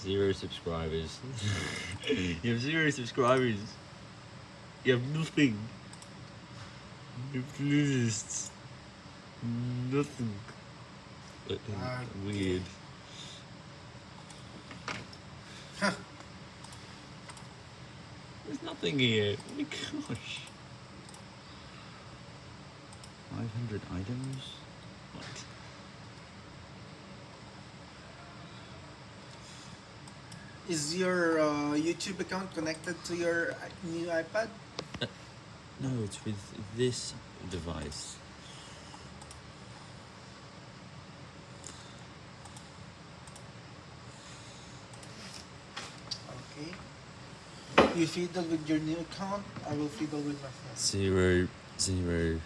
zero subscribers. you have zero subscribers. You have nothing. You have playlists. Nothing. Uh, Ah, Weird. Huh. There's nothing here. Oh my gosh. 500 items? What? Is your uh, YouTube account connected to your new iPad? No, it's with this device. Okay. You fiddle with your new account, I will fiddle with my phone. Zero, zero,